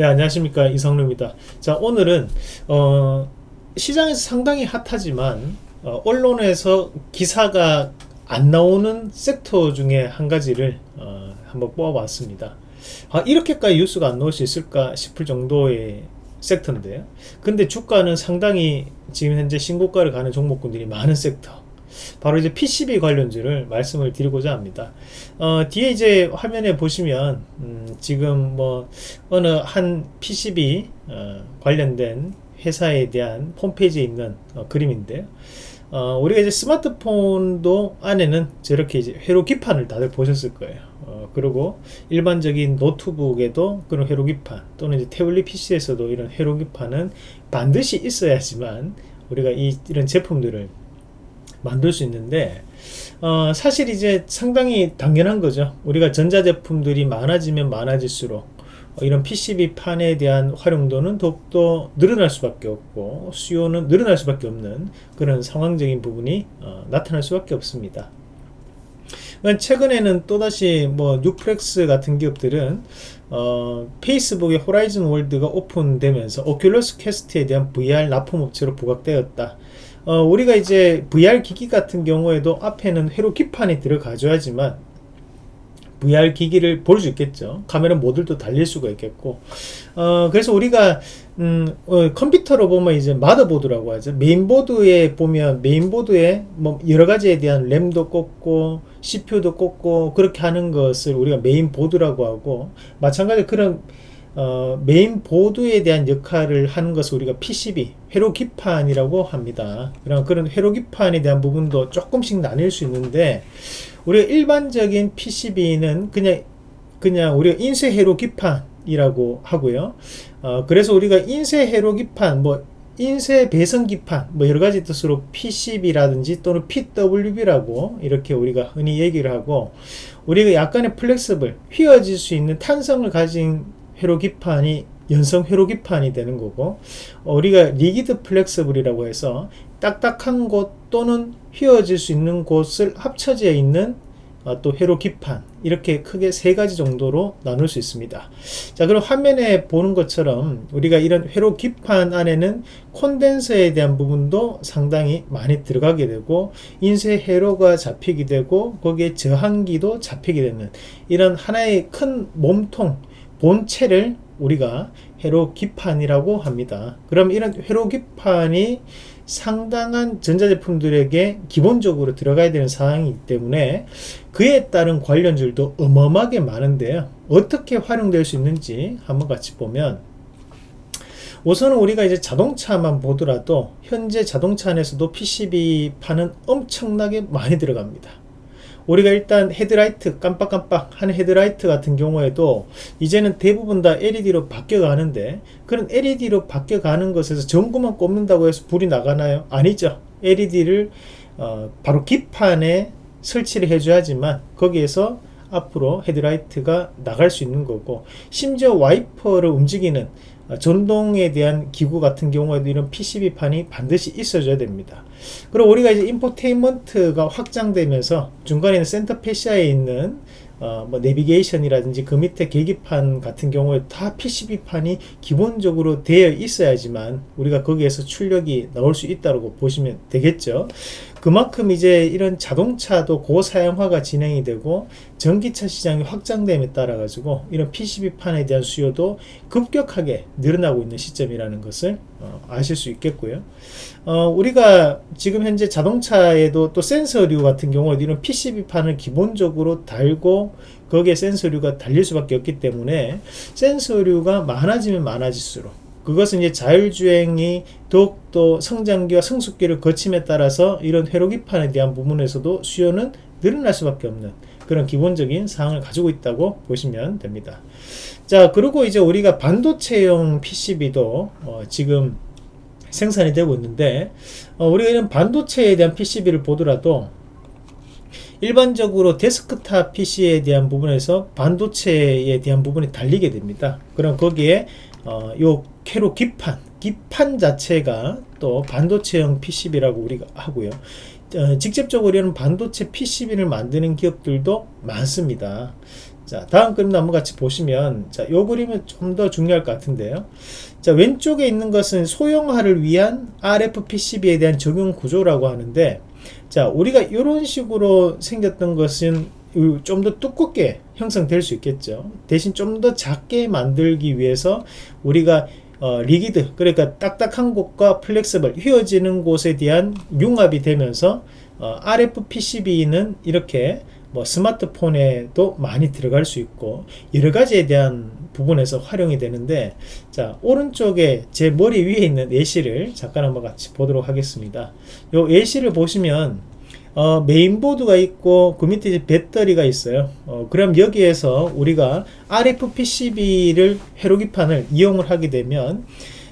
네 안녕하십니까. 이성루입니다. 자 오늘은 어, 시장에서 상당히 핫하지만 어, 언론에서 기사가 안 나오는 섹터 중에 한 가지를 어, 한번 뽑아봤습니다. 아, 이렇게까지 뉴스가 안 나올 수 있을까 싶을 정도의 섹터인데요. 근데 주가는 상당히 지금 현재 신고가를 가는 종목군들이 많은 섹터 바로 이제 PCB 관련주를 말씀을 드리고자 합니다. 어, 뒤에 이제 화면에 보시면 음, 지금 뭐 어느 한 PCB 어, 관련된 회사에 대한 홈페이지에 있는 어, 그림인데요. 어, 우리가 이제 스마트폰도 안에는 저렇게 이제 회로 기판을 다들 보셨을 거예요. 어, 그리고 일반적인 노트북에도 그런 회로 기판 또는 이제 태블릿 PC에서도 이런 회로 기판은 반드시 있어야지만 우리가 이, 이런 제품들을 만들 수 있는데 어, 사실 이제 상당히 당연한 거죠. 우리가 전자제품들이 많아지면 많아질수록 어, 이런 PCB 판에 대한 활용도는 더욱더 늘어날 수밖에 없고 수요는 늘어날 수밖에 없는 그런 상황적인 부분이 어, 나타날 수밖에 없습니다. 최근에는 또다시 뭐 뉴프렉스 같은 기업들은 어, 페이스북의 Horizon World가 오픈되면서 Oculus Quest에 대한 VR 납품업체로 부각되었다 어, 우리가 이제 VR 기기 같은 경우에도 앞에는 회로 기판이 들어가줘야지만 VR 기기를 볼 수 있겠죠. 카메라 모듈도 달릴 수가 있겠고. 어, 그래서 우리가 음, 어, 컴퓨터로 보면 이제 motherboard라고 하죠. 메인보드에 보면 메인보드에 뭐 여러가지에 대한 램도 꽂고 CPU도 꽂고 그렇게 하는 것을 우리가 메인보드라고 하고 마찬가지로 그런 어, 메인 보드에 대한 역할을 하는 것을 우리가 PCB 회로 기판이라고 합니다. 그럼 그런 회로 기판에 대한 부분도 조금씩 나뉠 수 있는데 우리가 일반적인 PCB는 그냥 그냥 우리가 인쇄 회로 기판이라고 하고요. 어, 그래서 우리가 인쇄 회로 기판 뭐 인쇄 배선 기판 뭐 여러 가지 뜻으로 PCB라든지 또는 PWB라고 이렇게 우리가 흔히 얘기를 하고 우리가 약간의 flexible 휘어질 수 있는 탄성을 가진 회로기판이 연성 회로기판이 되는 거고 어, 우리가 rigid flexible이라고 해서 딱딱한 곳 또는 휘어질 수 있는 곳을 합쳐져 있는 어, 또 회로기판 이렇게 크게 세 가지 정도로 나눌 수 있습니다. 자 그럼 화면에 보는 것처럼 우리가 이런 회로기판 안에는 콘덴서에 대한 부분도 상당히 많이 들어가게 되고 인쇄 회로가 잡히게 되고 거기에 저항기도 잡히게 되는 이런 하나의 큰 몸통 본체를 우리가 회로기판이라고 합니다. 그럼 이런 회로기판이 상당한 전자제품들에게 기본적으로 들어가야 되는 사항이기 때문에 그에 따른 관련줄도 어마어마하게 많은데요. 어떻게 활용될 수 있는지 한번 같이 보면 우선은 우리가 이제 자동차만 보더라도 현재 자동차 안에서도 PCB판은 엄청나게 많이 들어갑니다. 우리가 일단 헤드라이트 깜빡깜빡 하는 헤드라이트 같은 경우에도 이제는 대부분 다 LED로 바뀌어 가는데 그런 LED로 바뀌어 가는 것에서 전구만 꼽는다고 해서 불이 나가나요? 아니죠 LED를 어, 바로 기판에 설치를 해줘야지만 거기에서 앞으로 헤드라이트가 나갈 수 있는 거고 심지어 와이퍼를 움직이는 어, 전동에 대한 기구 같은 경우에도 이런 PCB판이 반드시 있어줘야 됩니다. 그리고 우리가 이제 infotainment가 확장되면서 중간에 center fascia에 있는 어, 뭐 내비게이션이라든지 그 밑에 계기판 같은 경우에 다 PCB판이 기본적으로 되어 있어야지만 우리가 거기에서 출력이 나올 수 있다고 보시면 되겠죠. 그만큼 이제 이런 자동차도 고사양화가 진행이 되고 전기차 시장이 확장됨에 따라 가지고 이런 PCB판에 대한 수요도 급격하게 늘어나고 있는 시점이라는 것을 어, 아실 수 있겠고요. 어, 우리가 지금 현재 자동차에도 또 센서류 같은 경우에 이런 PCB판을 기본적으로 달고 거기에 센서류가 달릴 수밖에 없기 때문에 센서류가 많아지면 많아질수록 그것은 이제 자율주행이 더욱더 성장기와 성숙기를 거침에 따라서 이런 회로기판에 대한 부분에서도 수요는 늘어날 수밖에 없는 그런 기본적인 사항을 가지고 있다고 보시면 됩니다. 자 그리고 이제 우리가 반도체용 PCB도 어, 지금 생산이 되고 있는데 어, 우리가 이런 반도체에 대한 PCB를 보더라도 일반적으로 데스크탑 PC에 대한 부분에서 반도체에 대한 부분이 달리게 됩니다. 그럼 거기에 어, 요 회로 기판 기판 자체가 또 반도체형 PCB라고 우리가 하고요 어, 직접적으로는 반도체 PCB를 만드는 기업들도 많습니다 자, 다음 그림 한번 같이 보시면, 자, 요 그림은 좀 더 중요할 것 같은데요. 자, 왼쪽에 있는 것은 소형화를 위한 RF PCB에 대한 적용 구조라고 하는데, 자, 우리가 이런 식으로 생겼던 것은 좀 더 두껍게 형성될 수 있겠죠. 대신 좀 더 작게 만들기 위해서 우리가 어, rigid, 그러니까 딱딱한 곳과 flexible, 휘어지는 곳에 대한 융합이 되면서 어, RF PCB는 이렇게 뭐 스마트폰에도 많이 들어갈 수 있고 여러 가지에 대한 부분에서 활용이 되는데 자 오른쪽에 제 머리 위에 있는 예시를 잠깐 한번 같이 보도록 하겠습니다 요 예시를 보시면 어, 메인보드가 있고 그 밑에 이제 배터리가 있어요. 어, 그럼 여기에서 우리가 RF PCB를 회로기판을 이용을 하게 되면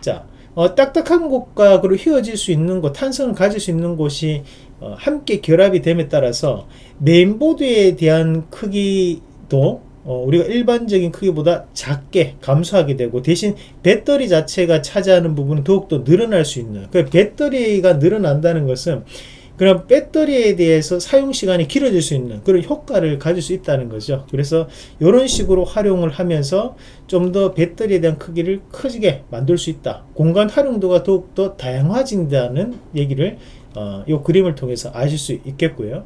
자 어, 딱딱한 곳과 그리고 휘어질 수 있는 곳 탄성을 가질 수 있는 곳이 어, 함께 결합이 됨에 따라서 메인보드에 대한 크기도 어, 우리가 일반적인 크기보다 작게 감소하게 되고 대신 배터리 자체가 차지하는 부분은 더욱더 늘어날 수 있는 그 배터리가 늘어난다는 것은 그럼 배터리에 대해서 사용 시간이 길어질 수 있는 그런 효과를 가질 수 있다는 거죠 그래서 이런 식으로 활용을 하면서 좀 더 배터리에 대한 크기를 크게 만들 수 있다 공간 활용도가 더욱더 다양화진다는 얘기를 어, 이 그림을 통해서 아실 수 있겠고요.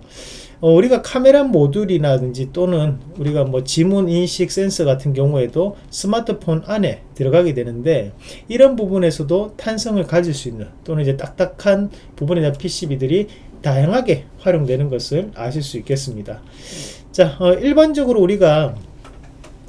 어, 우리가 카메라 모듈이라든지 또는 우리가 뭐 지문 인식 센서 같은 경우에도 스마트폰 안에 들어가게 되는데 이런 부분에서도 탄성을 가질 수 있는 또는 이제 딱딱한 부분에 대한 PCB들이 다양하게 활용되는 것을 아실 수 있겠습니다. 자, 어, 일반적으로 우리가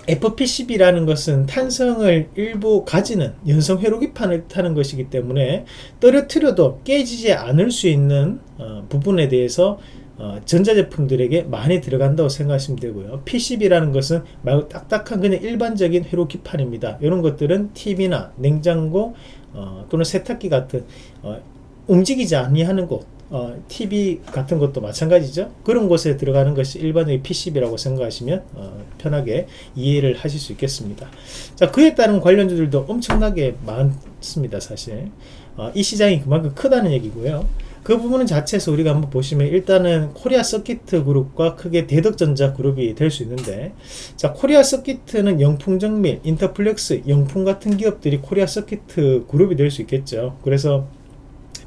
FPCB라는 것은 탄성을 일부 가지는 연성 회로기판을 타는 것이기 때문에 떨어뜨려도 깨지지 않을 수 있는 어, 부분에 대해서 어, 전자제품들에게 많이 들어간다고 생각하시면 되고요. PCB라는 것은 말고 딱딱한 그냥 일반적인 회로기판입니다. 이런 것들은 TV나 냉장고 어, 또는 세탁기 같은 어, 움직이지 아니하는 곳 어, TV 같은 것도 마찬가지죠. 그런 곳에 들어가는 것이 일반적인 PCB라고 생각하시면 어, 편하게 이해를 하실 수 있겠습니다. 자, 그에 따른 관련주들도 엄청나게 많습니다. 사실 어, 이 시장이 그만큼 크다는 얘기고요. 그 부분은 자체에서 우리가 한번 보시면 일단은 코리아 서키트 그룹과 크게 대덕전자 그룹이 될 수 있는데 자 코리아 서키트는 영풍정밀, 인터플렉스, 영풍 같은 기업들이 코리아 서키트 그룹이 될 수 있겠죠. 그래서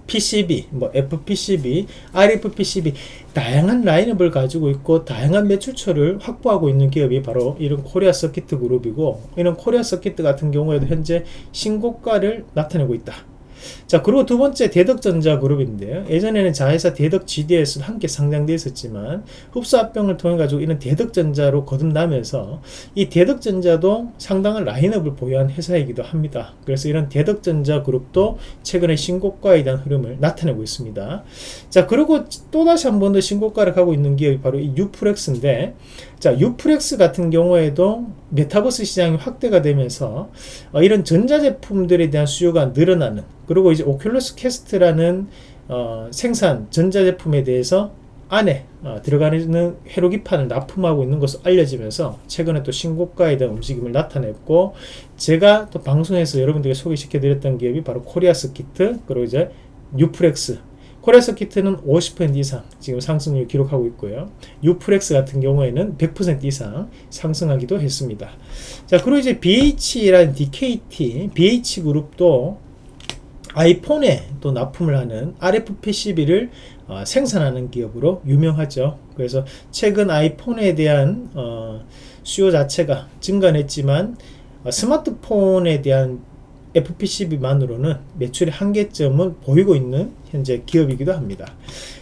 PCB, 뭐 FPCB, RFPCB 다양한 라인업을 가지고 있고 다양한 매출처를 확보하고 있는 기업이 바로 이런 코리아 서키트 그룹이고 이런 코리아 서키트 같은 경우에도 현재 신고가를 나타내고 있다. 자 그리고 두 번째 대덕전자 그룹인데요. 예전에는 자회사 대덕 GDS 함께 상장되어 있었지만 흡수 합병을 통해 가지고 이런 대덕전자로 거듭나면서 이 대덕전자도 상당한 라인업을 보유한 회사이기도 합니다. 그래서 이런 대덕전자 그룹도 최근에 신고가에 대한 흐름을 나타내고 있습니다. 자 그리고 또다시 한 번 더 신고가를 가고 있는 기업이 바로 이 뉴프렉스인데 자 뉴프렉스 같은 경우에도 메타버스 시장이 확대가 되면서 어, 이런 전자제품들에 대한 수요가 늘어나는 그리고 이제 오큘러스 퀘스트라는 어, 생산 전자제품에 대해서 안에 어, 들어가는 회로기판을 납품하고 있는 것으로 알려지면서 최근에 또 신고가에 대한 움직임을 나타냈고 제가 또 방송에서 여러분들에게 소개시켜 드렸던 기업이 바로 코리아 서키트 그리고 이제 뉴프렉스 코리아 서키트는 50% 이상 지금 상승률 기록하고 있고요. 뉴프렉스 같은 경우에는 100% 이상 상승하기도 했습니다. 자, 그리고 이제 BH라는 DKT, BH그룹도 아이폰에 또 납품을 하는 RFPCB를 어, 생산하는 기업으로 유명하죠. 그래서 최근 아이폰에 대한 어, 수요 자체가 증가했지만 어, 스마트폰에 대한 FPCB만으로는 매출의 한계점을 보이고 있는 현재 기업이기도 합니다.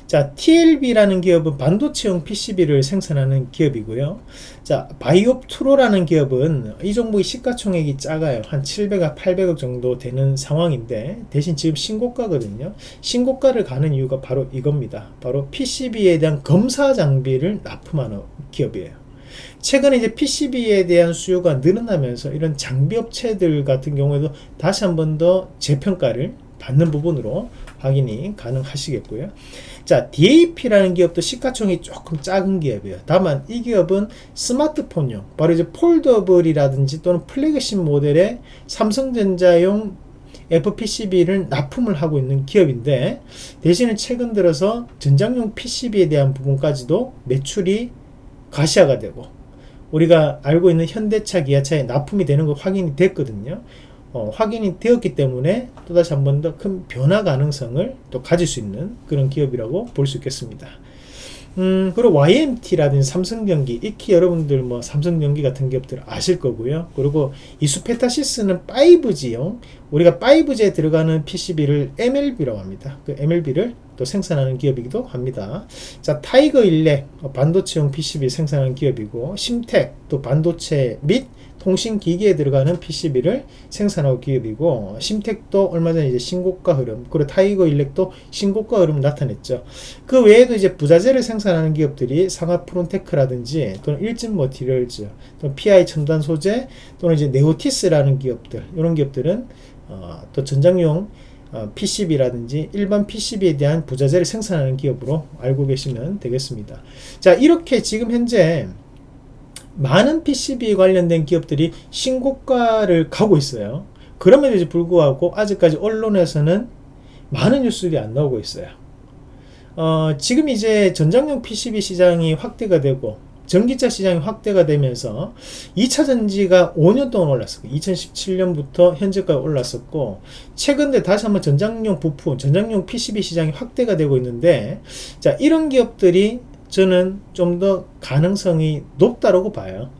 자, TLB라는 기업은 반도체용 PCB를 생산하는 기업이고요. 자, 바이옵트로라는 기업은 이 종목의 시가총액이 작아요. 한 700억, 800억 정도 되는 상황인데 대신 지금 신고가거든요. 신고가를 가는 이유가 바로 이겁니다. 바로 PCB에 대한 검사 장비를 납품하는 기업이에요. 최근에 이제 PCB에 대한 수요가 늘어나면서 이런 장비 업체들 같은 경우에도 다시 한 번 더 재평가를 받는 부분으로 확인이 가능하시겠고요. 자, DAP라는 기업도 시가총이 조금 작은 기업이에요. 다만 이 기업은 스마트폰용, 바로 이제 폴더블이라든지 또는 플래그십 모델의 삼성전자용 FPCB를 납품을 하고 있는 기업인데 대신에 최근 들어서 전장용 PCB에 대한 부분까지도 매출이 가시화가 되고 우리가 알고 있는 현대차, 기아차에 납품이 되는 거 확인이 됐거든요. 어, 확인이 되었기 때문에 또다시 한 번 더 큰 변화 가능성을 또 가질 수 있는 그런 기업이라고 볼 수 있겠습니다. 음, 그리고 YMT라든지 삼성전기, 익히 여러분들 뭐 삼성전기 같은 기업들 아실 거고요. 그리고 이수페타시스는 5G용, 우리가 5G에 들어가는 PCB를 MLB라고 합니다. 그 MLB를 또 생산하는 기업이기도 합니다. 자, 타이거 일렉, 어, 반도체용 PCB 생산하는 기업이고, 심텍, 또 반도체 및 통신기기에 들어가는 PCB를 생산하고 기업이고 심텍도 얼마 전에 이제 신고가 흐름 그리고 타이거 일렉도 신고가 흐름 나타냈죠. 그 외에도 이제 부자재를 생산하는 기업들이 상아프론테크라든지 또는 일진 머티리얼즈 또는 PI 첨단 소재 또는 이제 네오티스라는 기업들 이런 기업들은 어, 또 전장용 어, PCB라든지 일반 PCB에 대한 부자재를 생산하는 기업으로 알고 계시면 되겠습니다. 자 이렇게 지금 현재 많은 PCB 관련된 기업들이 신고가를 가고 있어요. 그럼에도 불구하고 아직까지 언론에서는 많은 뉴스들이 안 나오고 있어요. 어, 지금 이제 전장용 PCB 시장이 확대가 되고 전기차 시장이 확대가 되면서 2차 전지가 5년 동안 올랐었고 2017년부터 현재까지 올랐었고 최근에 다시 한번 전장용 부품, 전장용 PCB 시장이 확대가 되고 있는데 자 이런 기업들이 저는 좀 더 가능성이 높다고 봐요.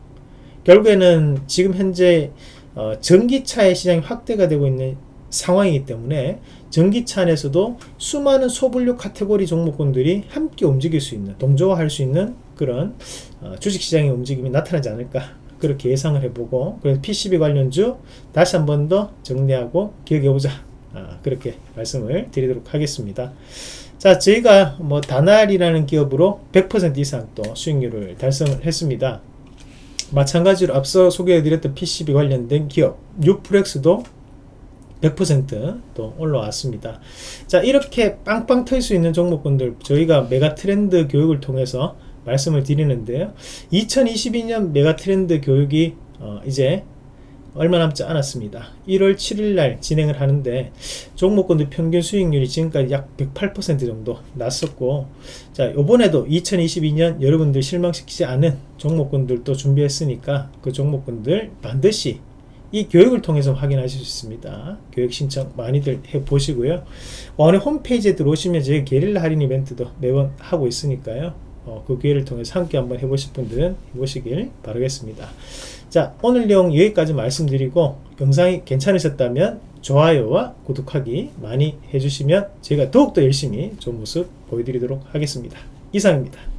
결국에는 지금 현재 어, 전기차의 시장이 확대가 되고 있는 상황이기 때문에 전기차 안에서도 수많은 소분류 카테고리 종목군들이 함께 움직일 수 있는 동조화할 수 있는 그런 어, 주식시장의 움직임이 나타나지 않을까 그렇게 예상을 해보고 그래서 PCB 관련주 다시 한 번 더 정리하고 기억해보자 아, 그렇게 말씀을 드리도록 하겠습니다. 자, 저희가 뭐 다날이라는 기업으로 100% 이상 또 수익률을 달성을 했습니다. 마찬가지로 앞서 소개해드렸던 PCB 관련된 기업 뉴프렉스도 100%또 올라왔습니다. 자, 이렇게 빵빵 털 수 있는 종목군들 저희가 메가 트렌드 교육을 통해서 말씀을 드리는데요. 2022년 메가 트렌드 교육이 어, 이제 얼마 남지 않았습니다. 1월 7일 날 진행을 하는데 종목군들 평균 수익률이 지금까지 약 108% 정도 났었고 자 요번에도 2022년 여러분들 실망시키지 않은 종목군들도 준비했으니까 그 종목군들 반드시 이 교육을 통해서 확인하실 수 있습니다. 교육 신청 많이들 해보시고요. 오늘 홈페이지에 들어오시면 저희 게릴라 할인 이벤트도 매번 하고 있으니까요. 어, 그 기회를 통해서 함께 한번 해보실 분들은 해보시길 바라겠습니다. 자 오늘 내용 여기까지 말씀드리고 영상이 괜찮으셨다면 좋아요와 구독하기 많이 해주시면 제가 더욱더 열심히 좋은 모습 보여드리도록 하겠습니다. 이상입니다.